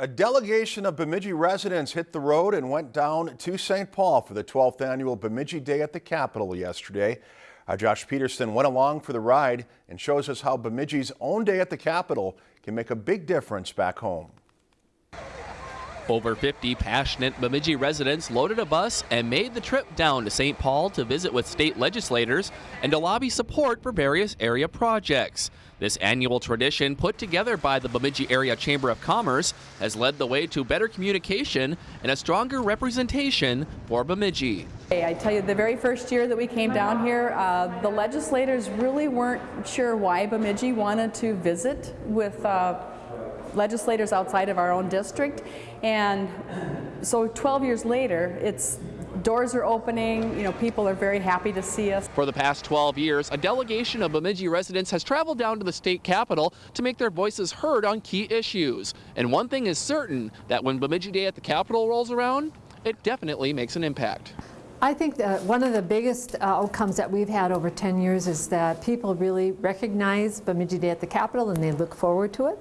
A delegation of Bemidji residents hit the road and went down to St. Paul for the 12th annual Bemidji Day at the Capitol yesterday. Uh, Josh Peterson went along for the ride and shows us how Bemidji's own day at the Capitol can make a big difference back home. Over 50 passionate Bemidji residents loaded a bus and made the trip down to St. Paul to visit with state legislators and to lobby support for various area projects. This annual tradition, put together by the Bemidji Area Chamber of Commerce, has led the way to better communication and a stronger representation for Bemidji. Hey, I tell you, the very first year that we came down here, uh, the legislators really weren't sure why Bemidji wanted to visit with uh, legislators outside of our own district. And so 12 years later, it's doors are opening, you know, people are very happy to see us. For the past 12 years, a delegation of Bemidji residents has traveled down to the state capitol to make their voices heard on key issues. And one thing is certain, that when Bemidji Day at the Capitol rolls around, it definitely makes an impact. I think that one of the biggest uh, outcomes that we've had over 10 years is that people really recognize Bemidji Day at the Capitol and they look forward to it.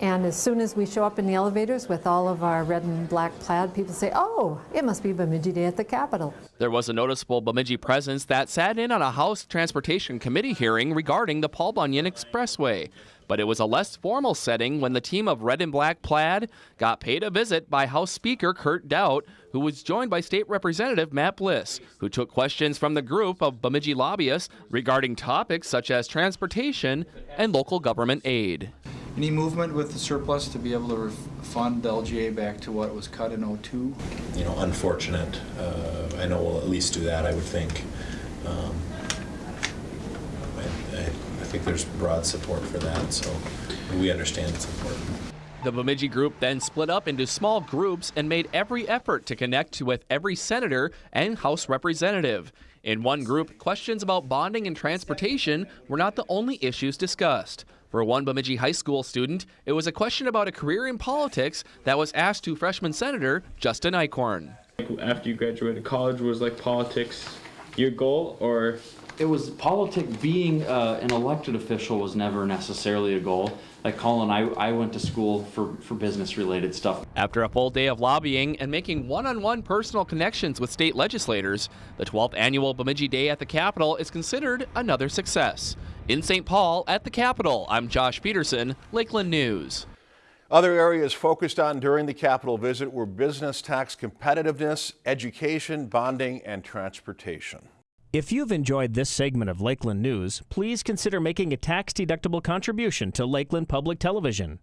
And as soon as we show up in the elevators with all of our red and black plaid, people say, oh, it must be Bemidji Day at the Capitol. There was a noticeable Bemidji presence that sat in on a House Transportation Committee hearing regarding the Paul Bunyan Expressway. But it was a less formal setting when the team of red and black plaid got paid a visit by House Speaker Kurt Daudt, who was joined by State Representative Matt Bliss, who took questions from the group of Bemidji lobbyists regarding topics such as transportation and local government aid. Any movement with the surplus to be able to fund the LGA back to what was cut in 02? You know, unfortunate. Uh, I know we'll at least do that, I would think. Um, I, I, I think there's broad support for that, so we understand it's important. The Bemidji group then split up into small groups and made every effort to connect with every senator and House representative. In one group, questions about bonding and transportation were not the only issues discussed. For one Bemidji High School student, it was a question about a career in politics that was asked to freshman Senator Justin Eichorn. After you graduated college, was like politics your goal or? It was politics. Being uh, an elected official was never necessarily a goal. Like Colin, I, I went to school for, for business related stuff. After a full day of lobbying and making one on one personal connections with state legislators, the 12th annual Bemidji Day at the Capitol is considered another success. In St. Paul at the Capitol, I'm Josh Peterson, Lakeland News. Other areas focused on during the Capitol visit were business tax competitiveness, education, bonding, and transportation. If you've enjoyed this segment of Lakeland News, please consider making a tax-deductible contribution to Lakeland Public Television.